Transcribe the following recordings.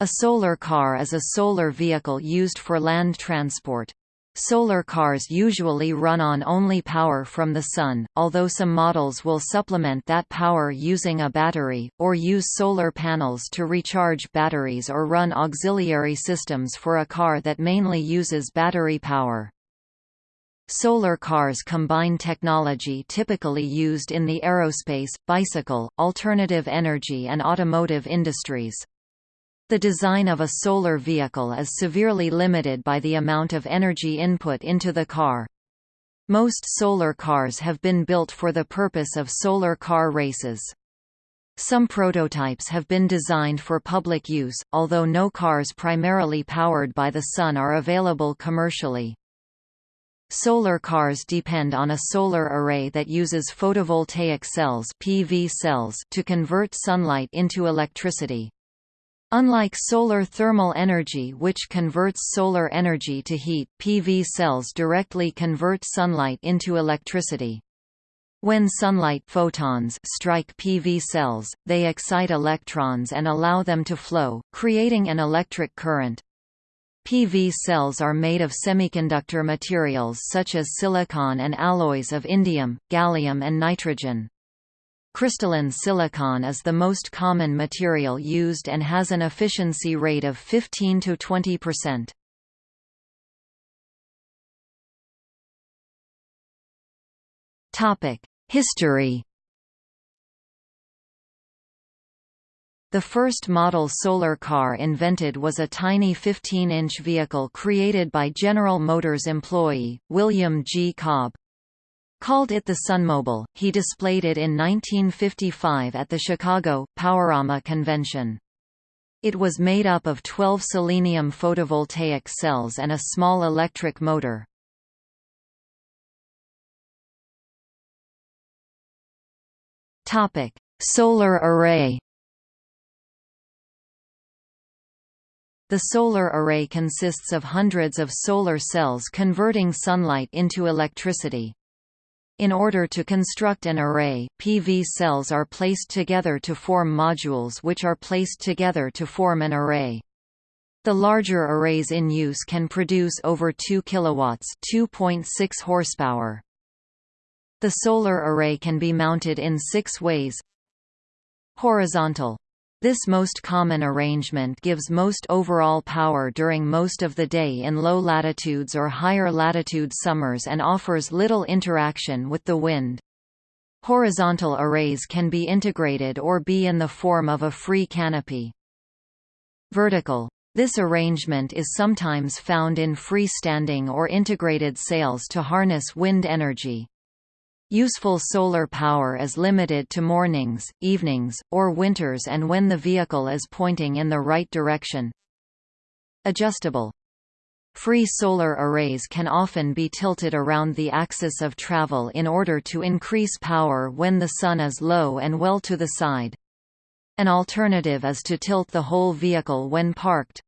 A solar car is a solar vehicle used for land transport. Solar cars usually run on only power from the sun, although some models will supplement that power using a battery, or use solar panels to recharge batteries or run auxiliary systems for a car that mainly uses battery power. Solar cars combine technology typically used in the aerospace, bicycle, alternative energy and automotive industries. The design of a solar vehicle is severely limited by the amount of energy input into the car. Most solar cars have been built for the purpose of solar car races. Some prototypes have been designed for public use, although no cars primarily powered by the sun are available commercially. Solar cars depend on a solar array that uses photovoltaic cells, PV cells to convert sunlight into electricity. Unlike solar thermal energy which converts solar energy to heat, PV cells directly convert sunlight into electricity. When sunlight photons strike PV cells, they excite electrons and allow them to flow, creating an electric current. PV cells are made of semiconductor materials such as silicon and alloys of indium, gallium and nitrogen. Crystalline silicon is the most common material used and has an efficiency rate of 15 to 20%. Topic: History. The first model solar car invented was a tiny 15-inch vehicle created by General Motors employee, William G. Cobb. Called it the Sunmobile, he displayed it in 1955 at the Chicago, Powerama Convention. It was made up of 12 selenium photovoltaic cells and a small electric motor. Topic: Solar array The solar array consists of hundreds of solar cells converting sunlight into electricity. In order to construct an array, PV cells are placed together to form modules which are placed together to form an array. The larger arrays in use can produce over 2 kilowatts, 2.6 horsepower. The solar array can be mounted in 6 ways. Horizontal this most common arrangement gives most overall power during most of the day in low latitudes or higher latitude summers and offers little interaction with the wind. Horizontal arrays can be integrated or be in the form of a free canopy. Vertical. This arrangement is sometimes found in free-standing or integrated sails to harness wind energy. Useful solar power is limited to mornings, evenings, or winters and when the vehicle is pointing in the right direction. Adjustable. Free solar arrays can often be tilted around the axis of travel in order to increase power when the sun is low and well to the side. An alternative is to tilt the whole vehicle when parked.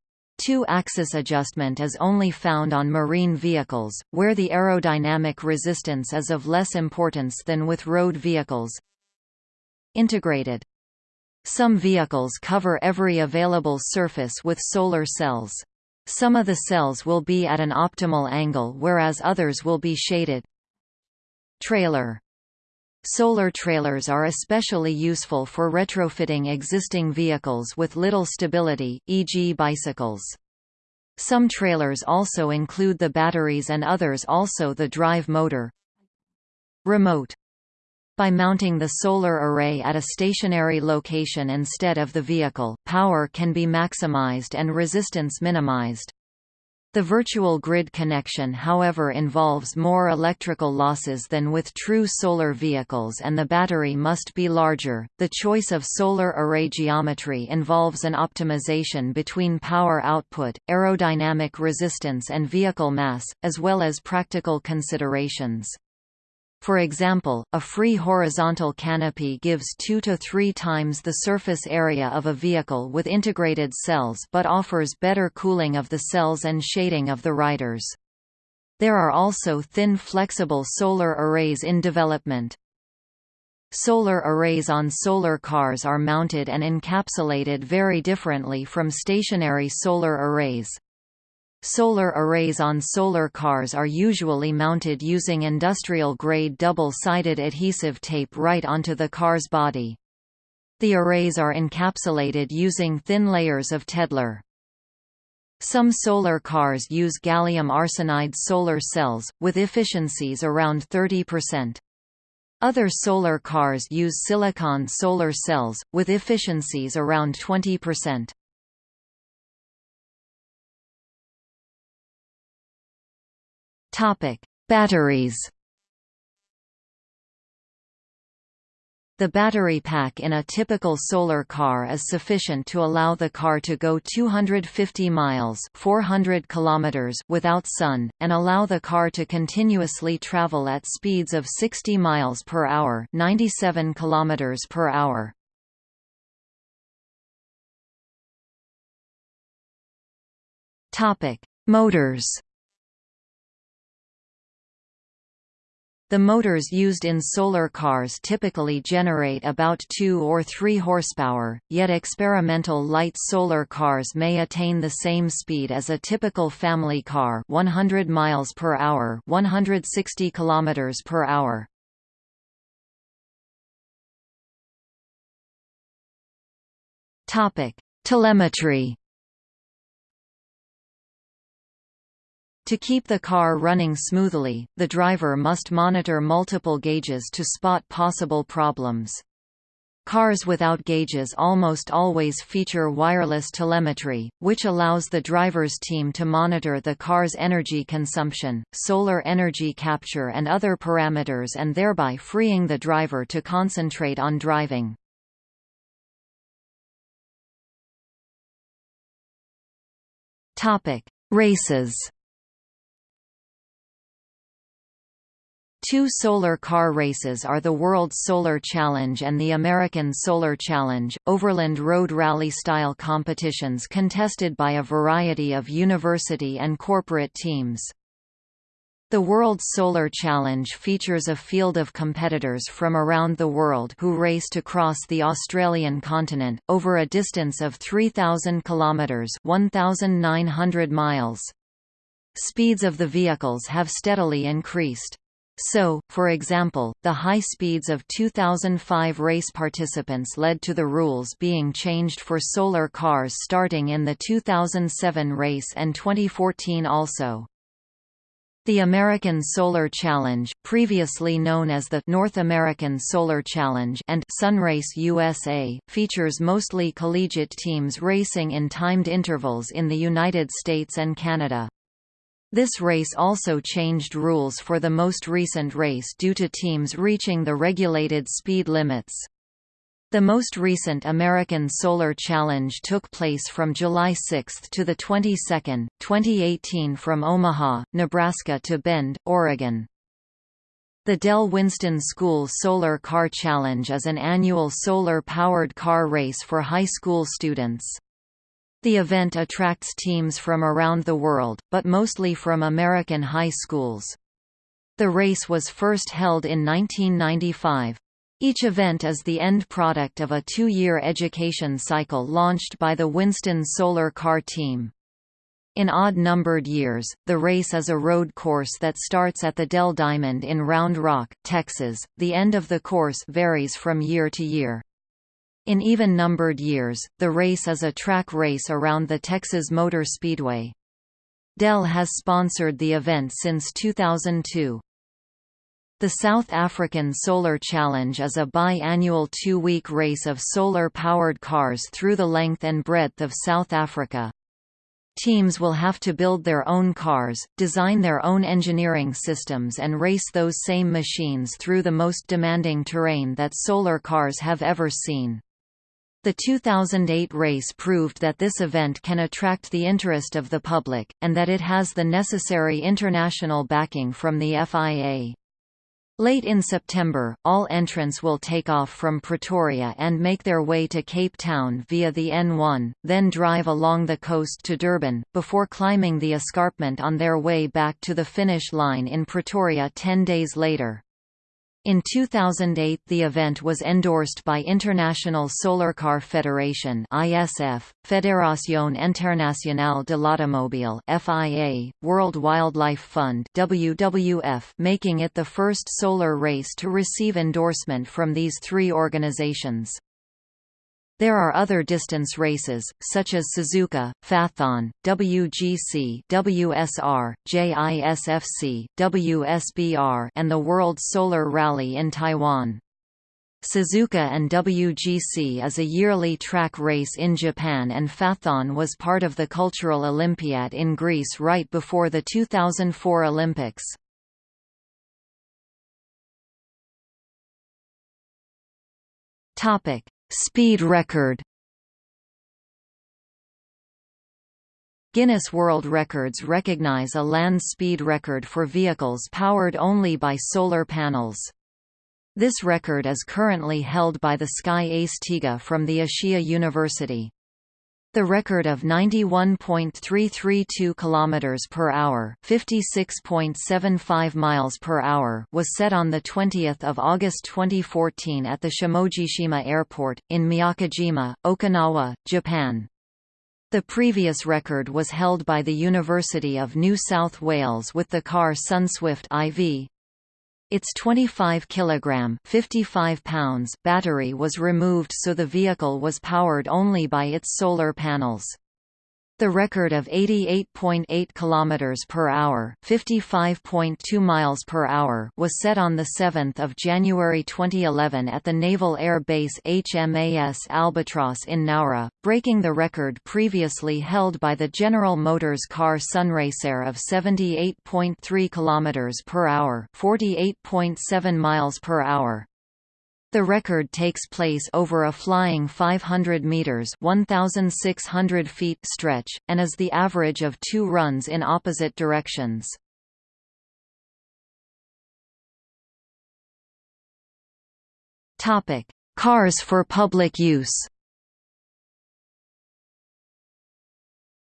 Two-axis adjustment is only found on marine vehicles, where the aerodynamic resistance is of less importance than with road vehicles. Integrated. Some vehicles cover every available surface with solar cells. Some of the cells will be at an optimal angle whereas others will be shaded. Trailer Solar trailers are especially useful for retrofitting existing vehicles with little stability, e.g. bicycles. Some trailers also include the batteries and others also the drive motor. Remote by mounting the solar array at a stationary location instead of the vehicle, power can be maximized and resistance minimized. The virtual grid connection however involves more electrical losses than with true solar vehicles and the battery must be larger. The choice of solar array geometry involves an optimization between power output, aerodynamic resistance and vehicle mass, as well as practical considerations. For example, a free horizontal canopy gives 2 to 3 times the surface area of a vehicle with integrated cells but offers better cooling of the cells and shading of the riders. There are also thin flexible solar arrays in development. Solar arrays on solar cars are mounted and encapsulated very differently from stationary solar arrays. Solar arrays on solar cars are usually mounted using industrial-grade double-sided adhesive tape right onto the car's body. The arrays are encapsulated using thin layers of Tedlar. Some solar cars use gallium arsenide solar cells, with efficiencies around 30%. Other solar cars use silicon solar cells, with efficiencies around 20%. Batteries The battery pack in a typical solar car is sufficient to allow the car to go 250 miles 400 kilometers without sun, and allow the car to continuously travel at speeds of 60 miles per hour 97 kilometers per hour. Motors The motors used in solar cars typically generate about 2 or 3 horsepower, yet experimental light solar cars may attain the same speed as a typical family car 100 miles per hour 160 kilometers per hour. Topic: Telemetry To keep the car running smoothly, the driver must monitor multiple gauges to spot possible problems. Cars without gauges almost always feature wireless telemetry, which allows the driver's team to monitor the car's energy consumption, solar energy capture and other parameters and thereby freeing the driver to concentrate on driving. Races Two solar car races are the World Solar Challenge and the American Solar Challenge, overland road rally-style competitions contested by a variety of university and corporate teams. The World Solar Challenge features a field of competitors from around the world who race to cross the Australian continent, over a distance of 3,000 kilometres 1,900 miles. Speeds of the vehicles have steadily increased. So, for example, the high speeds of 2005 race participants led to the rules being changed for solar cars starting in the 2007 race and 2014 also. The American Solar Challenge, previously known as the North American Solar Challenge and Sunrayce USA, features mostly collegiate teams racing in timed intervals in the United States and Canada. This race also changed rules for the most recent race due to teams reaching the regulated speed limits. The most recent American Solar Challenge took place from July 6 to the 22nd, 2018 from Omaha, Nebraska to Bend, Oregon. The Dell Winston School Solar Car Challenge is an annual solar-powered car race for high school students. The event attracts teams from around the world, but mostly from American high schools. The race was first held in 1995. Each event is the end product of a two-year education cycle launched by the Winston Solar Car Team. In odd-numbered years, the race is a road course that starts at the Dell Diamond in Round Rock, Texas. The end of the course varies from year to year. In even-numbered years, the race is a track race around the Texas Motor Speedway. Dell has sponsored the event since 2002. The South African Solar Challenge is a bi-annual two-week race of solar-powered cars through the length and breadth of South Africa. Teams will have to build their own cars, design their own engineering systems and race those same machines through the most demanding terrain that solar cars have ever seen. The 2008 race proved that this event can attract the interest of the public, and that it has the necessary international backing from the FIA. Late in September, all entrants will take off from Pretoria and make their way to Cape Town via the N1, then drive along the coast to Durban, before climbing the escarpment on their way back to the finish line in Pretoria ten days later. In 2008 the event was endorsed by International Solarcar Federation ISF, Fédération Internationale de l'Automobile FIA, World Wildlife Fund WWF, making it the first solar race to receive endorsement from these three organizations. There are other distance races, such as Suzuka, Phaethon, WGC WSR, JISFC, WSBR and the World Solar Rally in Taiwan. Suzuka and WGC is a yearly track race in Japan and Phaethon was part of the Cultural Olympiad in Greece right before the 2004 Olympics. Topic: Speed record Guinness World Records recognize a land speed record for vehicles powered only by solar panels. This record is currently held by the Sky Ace Tiga from the Ashiya University. The record of 91.332 km per hour, 56.75 miles per hour was set on the 20th of August 2014 at the Shimojishima Airport in Miyakojima, Okinawa, Japan. The previous record was held by the University of New South Wales with the car Sunswift IV its 25 kg 55 pounds battery was removed so the vehicle was powered only by its solar panels. The record of 88.8 km per hour, 55.2 miles per hour was set on the 7th of January 2011 at the Naval Air Base HMAS Albatross in Nowra, breaking the record previously held by the General Motors car Sunraycer of 78.3 km per hour, 48.7 miles per hour. The record takes place over a flying 500 meters (1600 feet) stretch and is the average of 2 runs in opposite directions. Topic: Cars for public use.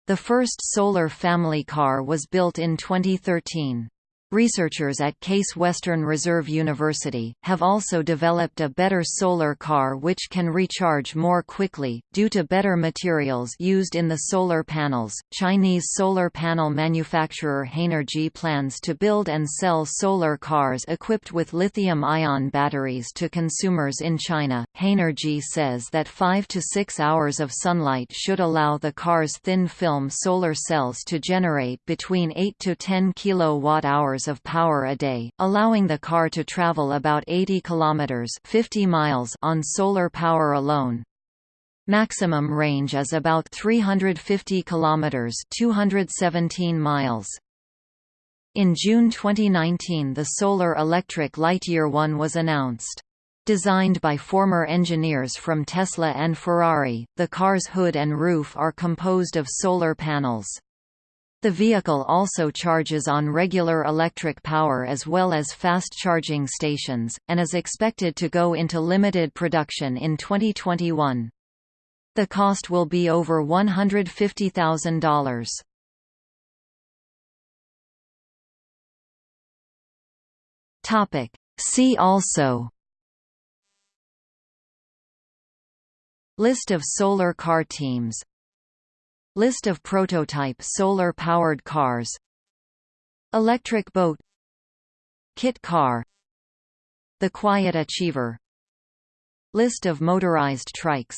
The first solar family car was built in 2013. Researchers at Case Western Reserve University, have also developed a better solar car which can recharge more quickly, due to better materials used in the solar panels. Chinese solar panel manufacturer Hanergy plans to build and sell solar cars equipped with lithium ion batteries to consumers in China. Hanergy says that 5 to 6 hours of sunlight should allow the car's thin film solar cells to generate between 8 to 10 kilowatt hours of power a day, allowing the car to travel about 80 kilometers 50 miles on solar power alone. Maximum range is about 350 kilometers 217 miles. In June 2019 the Solar Electric Lightyear One was announced. Designed by former engineers from Tesla and Ferrari, the car's hood and roof are composed of solar panels. The vehicle also charges on regular electric power as well as fast charging stations, and is expected to go into limited production in 2021. The cost will be over $150,000. Topic. See also List of solar car teams List of prototype solar-powered cars. Electric boat. Kit car. The Quiet Achiever. List of motorized trikes